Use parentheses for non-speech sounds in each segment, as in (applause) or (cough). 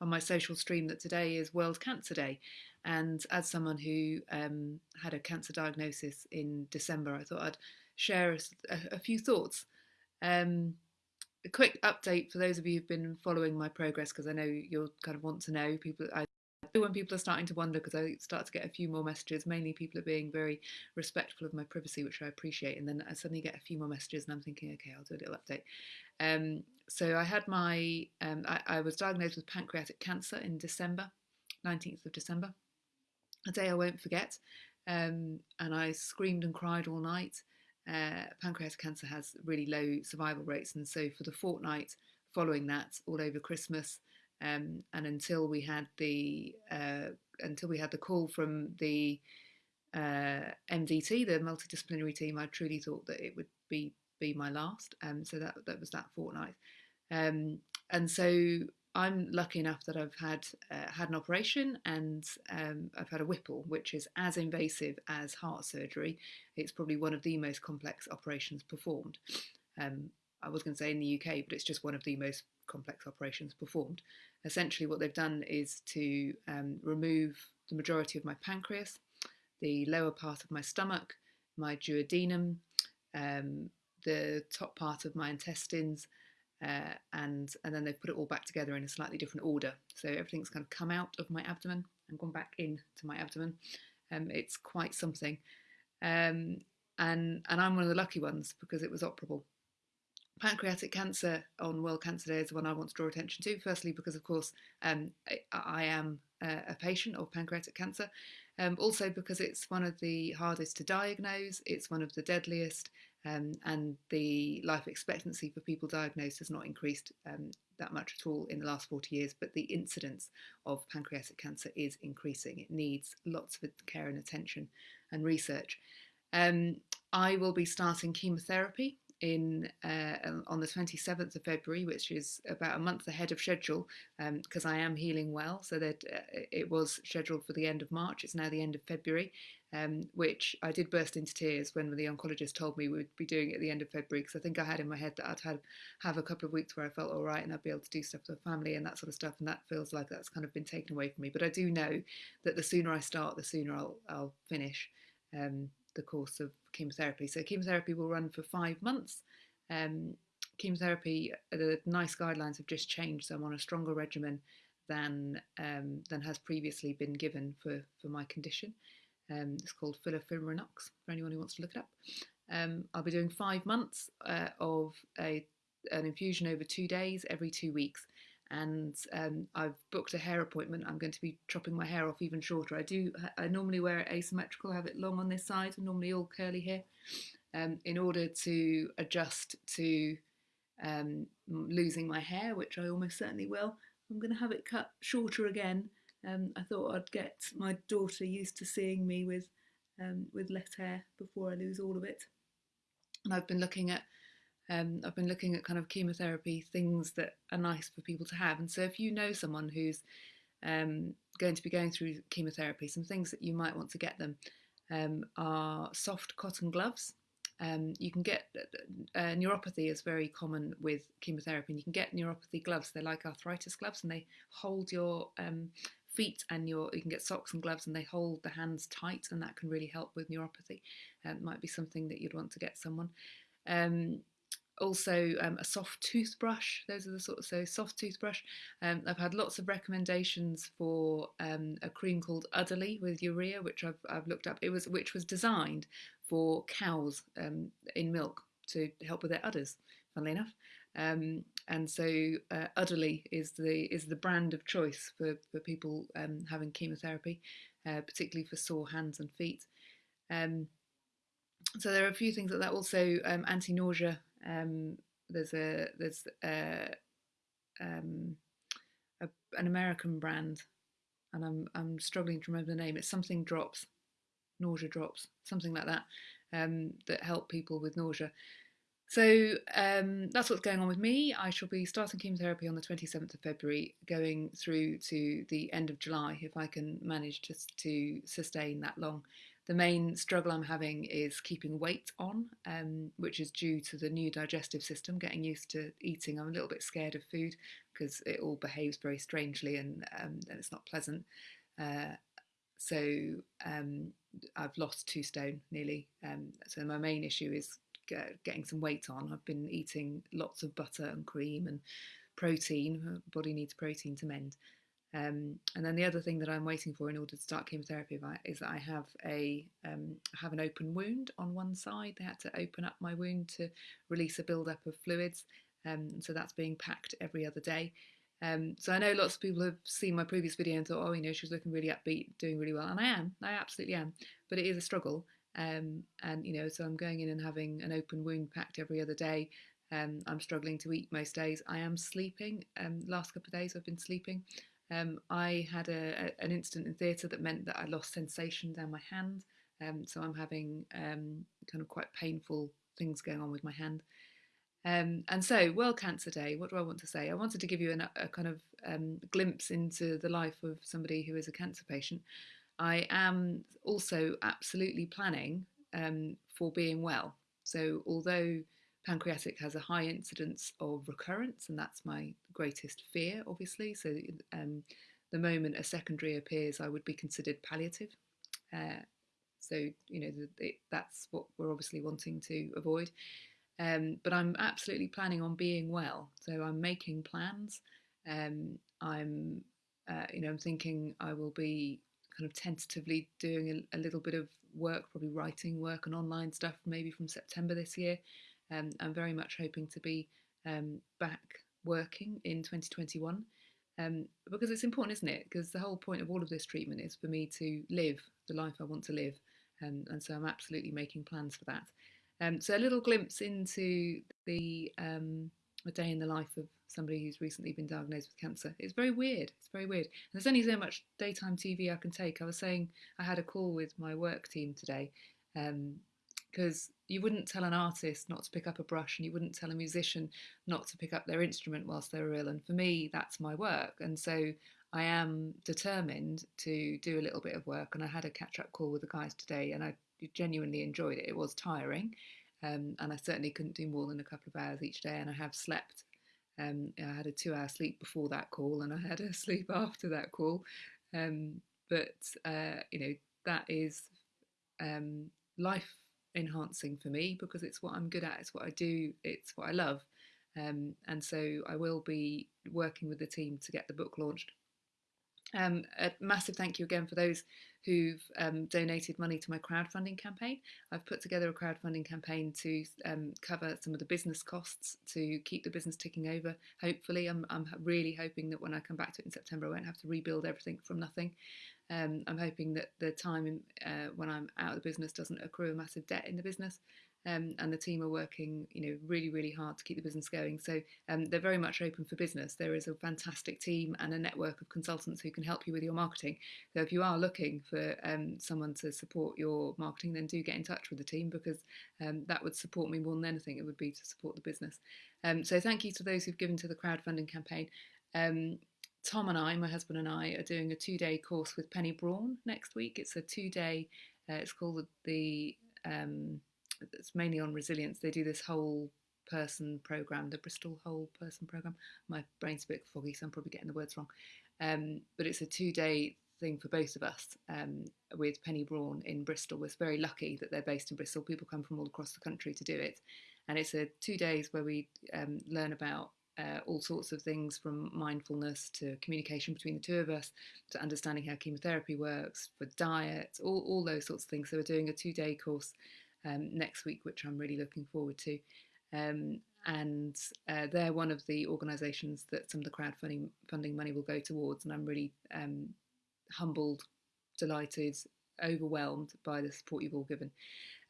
on my social stream that today is World Cancer Day. And as someone who um, had a cancer diagnosis in December, I thought I'd share a, a few thoughts. Um, a quick update for those of you who've been following my progress, because I know you'll kind of want to know. People, I when people are starting to wonder, because I start to get a few more messages. Mainly, people are being very respectful of my privacy, which I appreciate. And then I suddenly get a few more messages, and I'm thinking, okay, I'll do a little update. Um, so I had my, um, I, I was diagnosed with pancreatic cancer in December, 19th of December, a day I won't forget. Um, and I screamed and cried all night. Uh, pancreatic cancer has really low survival rates, and so for the fortnight following that, all over Christmas, um, and until we had the uh, until we had the call from the uh, MDT, the multidisciplinary team, I truly thought that it would be be my last. Um, so that that was that fortnight, um, and so I'm lucky enough that I've had uh, had an operation and um, I've had a Whipple, which is as invasive as heart surgery. It's probably one of the most complex operations performed. Um, I was going to say in the UK, but it's just one of the most complex operations performed. Essentially, what they've done is to um, remove the majority of my pancreas, the lower part of my stomach, my duodenum, um, the top part of my intestines, uh, and and then they've put it all back together in a slightly different order. So everything's kind of come out of my abdomen and gone back into my abdomen. Um, it's quite something, um, and and I'm one of the lucky ones because it was operable. Pancreatic cancer on World Cancer Day is the one I want to draw attention to. Firstly, because of course um, I, I, am a, a, patient of pancreatic cancer. Um, also because it's one of the hardest to diagnose. It's one of the deadliest, um, and the life expectancy for people diagnosed has not increased um, that much at all in the last 40 years, but the incidence of pancreatic cancer is increasing. It needs lots of care and attention and research. Um, I will be starting chemotherapy in uh, on the 27th of February, which is about a month ahead of schedule, because um, I am healing well. So that uh, it was scheduled for the end of March. It's now the end of February, um, which I did burst into tears when the oncologist told me we would be doing it at the end of February, because I think I had in my head that I'd have, have a couple of weeks where I felt all right and I'd be able to do stuff for the family and that sort of stuff. And that feels like that's kind of been taken away from me. But I do know that the sooner I start, the sooner I'll, I'll finish. Um, the course of chemotherapy. So chemotherapy will run for five months. Um, chemotherapy, the NICE guidelines have just changed, so I'm on a stronger regimen than um, than has previously been given for for my condition. Um, it's called FOLFIRINOX for anyone who wants to look it up. Um, I'll be doing five months uh, of a, an infusion over two days every two weeks and um, I've booked a hair appointment. I'm going to be chopping my hair off even shorter. I do. I normally wear it asymmetrical, have it long on this side, and normally all curly hair, um, in order to adjust to um, losing my hair, which I almost certainly will. I'm going to have it cut shorter again. Um, I thought I'd get my daughter used to seeing me with um, with less hair before I lose all of it. And I've been looking at um, I've been looking at kind of chemotherapy things that are nice for people to have. And so if you know someone who's um, going to be going through chemotherapy, some things that you might want to get them um, are soft cotton gloves. Um, you can get uh, uh, neuropathy is very common with chemotherapy, and you can get neuropathy gloves. They're like arthritis gloves, and they hold your um, feet and your you can get socks and gloves and they hold the hands tight and that can really help with neuropathy it might be something that you'd want to get someone um, also um, a soft toothbrush. Those are the sort of so soft toothbrush. Um, I've had lots of recommendations for um, a cream called Udderly with urea which I've, I've looked up. It was which was designed for cows um, in milk to help with their udders funnily enough. Um, and so uh, Udderly is the is the brand of choice for, for people um, having chemotherapy uh, particularly for sore hands and feet. So there are a few things like that. Also anti-nausea um, there's a there's a, um, a, an American brand, and I'm I'm struggling to remember the name. It's something drops, nausea drops, something like that, um, that help people with nausea. So um, that's what's going on with me. I shall be starting chemotherapy on the 27th of February, going through to the end of July if I can manage to, to sustain that long the main struggle I'm having is keeping weight on, um, which is due to the new digestive system, getting used to eating. I'm a little bit scared of food because it all behaves very strangely and, um, and it's not pleasant. Uh, so um, I've lost two stone nearly. Um, so my main issue is getting some weight on. I've been eating lots of butter and cream and protein. Body needs protein to mend. Um, and then the other thing that I'm waiting for in order to start chemotherapy is that I have a um, have an open wound on one side. They had to open up my wound to release a buildup of fluids, um, so that's being packed every other day. Um, so I know lots of people have seen my previous video and thought, oh, you know, she's looking really upbeat, doing really well, and I am, I absolutely am, but it is a struggle. Um, and you know, so I'm going in and having an open wound packed every other day. Um, I'm struggling to eat most days. I am sleeping. last couple of days I've been sleeping. Um, I had a, a, an incident in theatre that meant that I lost sensation down my hand. Um, so I'm having um, kind of quite painful things going on with my hand. Um, and so, World Cancer Day, what do I want to say? I wanted to give you an, a kind of um, glimpse into the life of somebody who is a cancer patient. I am also absolutely planning um, for being well. So, although pancreatic has a high incidence of recurrence, and that's my greatest fear, obviously. So, um, the moment a secondary appears, I would be considered palliative. Uh, so, you know, the, the, that's what we're obviously wanting to avoid. Um, but I'm absolutely planning on being well. So, I'm making plans. Um, I'm, uh, you know, I'm thinking I will be kind of tentatively doing a, a little bit of work, probably writing work and online stuff, maybe from September this year. Um, I'm very much hoping to be um, back working in 2021 um, because it's important, isn't it? Because the whole point of all of this treatment is for me to live the life I want to live, um, and so I'm absolutely making plans for that. Um, so a little glimpse into the um, a day in the life of somebody who's recently been diagnosed with cancer. It's very weird. It's very weird. And there's only so much daytime TV I can take. I was saying I had a call with my work team today, um, because you wouldn't tell an artist not to pick up a brush and you wouldn't tell a musician not to pick up their instrument whilst they're ill. And for me, that's my work. And so I am determined to do a little bit of work. And I had a catch up call with the guys today and I genuinely enjoyed it. It was tiring. Um, and I certainly couldn't do more than a couple of hours each day. And I have slept. Um, I had a two hour sleep before that call and I had a (laughs) sleep after that call. Um, but, uh, you know, that is um, life enhancing for me because it's what I'm good at, it's what I do, it's what I love. Um, and so I will be working with the team to get the book launched. Um, a massive thank you again for those who've um, donated money to my crowdfunding campaign. I've put together a crowdfunding campaign to um, cover some of the business costs to keep the business ticking over. Hopefully, I'm, I'm really hoping that when I come back to it in September, I won't have to rebuild everything from nothing. Um, I'm hoping that the time in, uh, when I'm out of the business doesn't accrue a massive debt in the business. Um, and the team are working, you know, really, really hard to keep the business going. So um, they're very much open for business. There is a fantastic team and a network of consultants who can help you with your marketing. So if you are looking for um, someone to support your marketing, then do get in touch with the team because um, that would support me more than anything. It would be to support the business. Um, so thank you to those who've given to the crowdfunding campaign. Um, Tom and I, my husband and I, are doing a two day course with Penny Brohn next week. It's a two day, uh, it's called the, um, it's mainly on resilience. They do this whole person program, the Bristol Whole Person program. My brain's a bit foggy, so I'm probably getting the words wrong. Um, but it's a two day thing for both of us um, with Penny Brohn in Bristol. We're very lucky that they're based in Bristol. People come from all across the country to do it. And it's a two days where we um, learn about uh, all sorts of things from mindfulness to communication between the two of us to understanding how chemotherapy works, for diet, all, all those sorts of things. So we're doing a two day course um, next week, which I'm really looking forward to. Um, and uh, they're one of the organisations that some of the crowdfunding funding money will go towards, and I'm really um, humbled, delighted, overwhelmed by the support you've all given.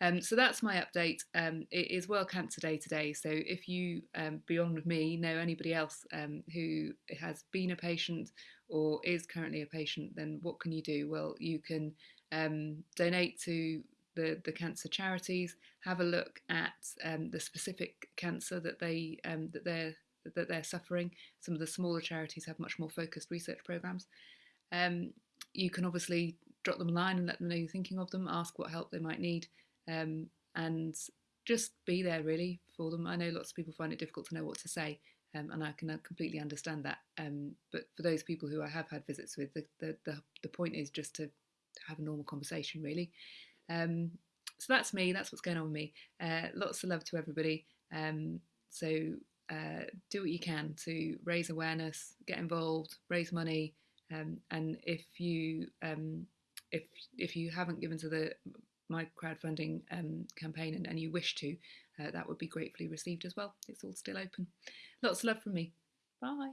Um, so that's my update. Um, it is World Cancer Day today. So if you, um, beyond me, know anybody else um, who has been a patient or is currently a patient, then what can you do? Well, you can um, donate to the, the cancer charities. Have a look at um, the specific cancer that they that they're that they're suffering. Some of the smaller charities have much more focused research programs. you can obviously drop them a line and let them know you're thinking of them. Ask what help they might need, um, and just be there really for them. I know lots of people find it difficult to know what to say, um, and I can uh, completely understand that. Um, but for those people who I have had visits with, the the, the, the point is just to have a normal conversation, really. Um, so that's me. That's what's going on with me. Uh, lots of love to everybody. Um, so uh, do what you can to raise awareness, get involved, raise money, um, and if you um, if if you haven't given to the my crowdfunding um, campaign and, and, you wish to, uh, that would be gratefully received as well. It's all still open. Lots of love from me. Bye.